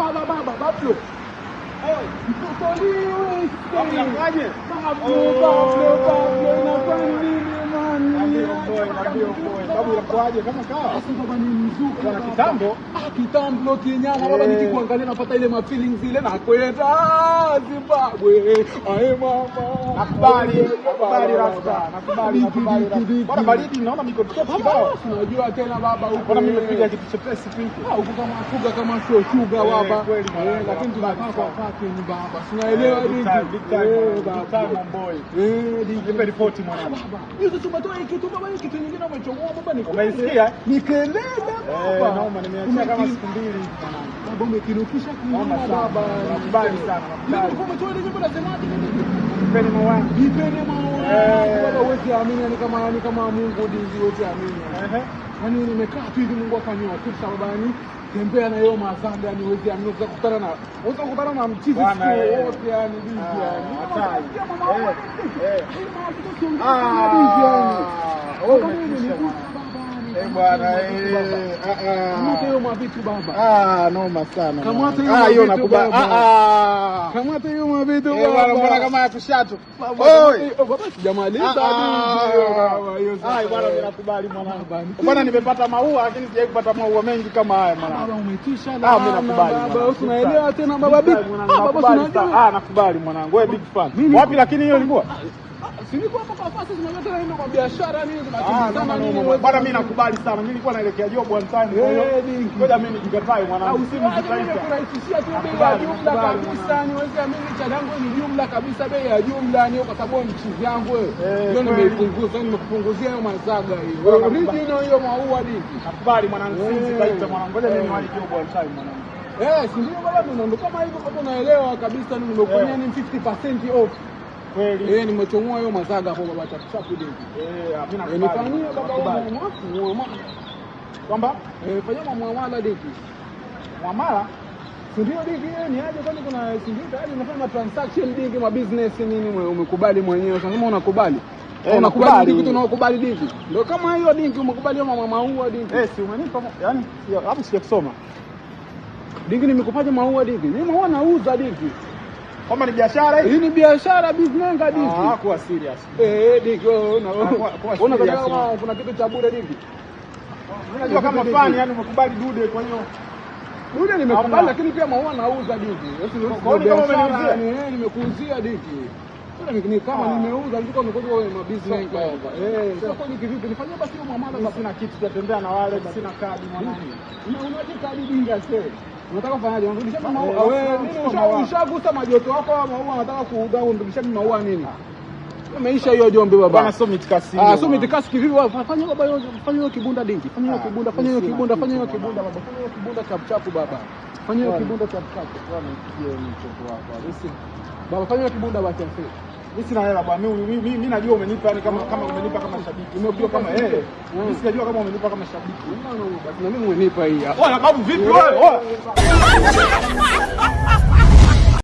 bàbá bàbá bàbá flo. Nítorí ìsìn bá flo bá flo bá flo náà fẹ́ ní ní. Man? boy, nambie boy. Babu inakuaje kama kawa? Basi baba ni mzuka Bwana kitambo. Kitambo kinyama baba, Eh. nikikuangalia napata ile ma feelings ile na kwenda ah, Zimbabwe. Ae mama. Nakubali, nakubali rasta. Nakubali, nakubali rasta. Bwana baridi naona miko top kibao. Unajua tena baba huko. na mimi nimepiga kitu chepesi pinki? ah, huko kama shuga kama sio shuga Eh, baba. Eh, lakini tunakaa kwa Nakubali ni baba. sinaelewa nini? big time, big time boy, Eh. Nipe ripoti mwanangu. Hizo tumetoa kitu baba, kitu nyingine umechomoa baba ni Umeisikia? Ni kelele Eh, baba. Naomba nimeachia kama siku mbili mwanangu. Baba umekinukisha Naoma baba. Nakubali sana, Mimi Nilikuwa umetoa ile nyimbo nasemaje nini? Nipeni mawangu. Nipeni maono Eh. baba, huwezi amini ni kama ni kama Mungu ndizi huwezi amini. Ehe. Yaani nimekaa tu hivi Mungu akaniwa kitu sababu yani tembea na hiyo mazambi yani huwezi amini unaweza kukutana na unaweza kukutana na mchizi siku eh. wote yani bizi Ah, yani. hatari. Eh, eh. bizi yani. Ah, noma sana. Kamata hiyo mavitu Eh bwana, kama bwana, mwanangu. Bwana nimepata maua lakini sijai kupata maua mengi kama haya mwanangu. umetisha Ah, mimi nakubali. baba, mwanangu. tena baba Big big. time, Ah. Ah, nakubali mwanangu. Wewe big fan. Wapi lakini hiyo ilikuwa? Ah, wewe- Bwana mimi nakubali sana. Mimi nilikuwa naelekea job one time kwa hiyo. Eh. Ngoja mimi nijikatae Ah, mwanangu. Usiwaje kurahisishia tu bei ya jumla kabisa niweze mimi cha ni jumla kabisa bei ya jumla ni kwa sababu ni chizi yangu wewe. Eh, Ndio nimeipunguza nimekupunguzia hiyo mazaga hiyo. Original hiyo maua dingi. Nakubali mwanangu. Simu Eh. mwanangu. Ngoja mimi Eh. niwahi job one time mwanangu. Eh, si ndio baba ndio kama hivyo kama unaelewa kabisa nimekufanyia Eh. ni 50% off. Kweli. Eh, nimechomoa hiyo mazaga hapo baba chapu. Eh, nakubali. nifanyie baba Nakubali. Kwamba Eh, fanyia muamala deki. Mwamala Si ndio deki yeye ni aje kwani kuna si ndio tayari unafanya transaction deki ma business nini umekubali mwenyewe sasa kama unakubali. Eh, unakubali nakubali. dingi tunaokubali dingi. Ndio kama hiyo dingi umekubali mama maua dingi. eh, si umenipa yaani hapo sijakusoma. Dingi nimekupaje maua dingi? Mimi maua nauza dingi. Kwamba ni biashara hii? Ni biashara business kabisa. Ah, kwa serious. Eh, dingi unaona una Kwa- kwa kama kuna kitu cha bure dingi. Unajua kama fani yani umekubali dude kwa hiyo dude nimekubali lakini pia maua nauza ni- Kwa nini kama umeniuzia? eh, nimekuuzia. Ule ni- kama Ah. nimeuza ndiko nimekuja wewe ma business Soko. hapa. Eh, sasa ni kivipi? Nifanyie basi mwamala, sina kitu sijatembea na wale sina kadi mwanangu. Una unaje kadi dinga ase? Unataka kufanyaje? Unarudisha Eh, maua. Wewe ushagusa majoto yako au maua unataka kuuza unarudisha mimi maua nini? Umeisha hiyo jombe baba. Bwana so mitikasi. Ah, so mitikasi kivipi baba? Fanya baba hiyo fanya hiyo kibunda dingi. Fanya hiyo Ah, kibunda, fanya hiyo kibunda, fanya hiyo kibunda baba. Fanya hiyo kibunda chap chap baba. Fanya hiyo kibunda chap chap. Baba fanya hiyo kibunda baba. Mimi sina hela bwana. Mimi najua umenipa yani kama kama umenipa kama shabiki. Umejua kama. Mm. Mimi sijajua kama umenipa kama shabiki. Basi na mimi umenipa hii. Wewe babu vipi wewe? Wewe.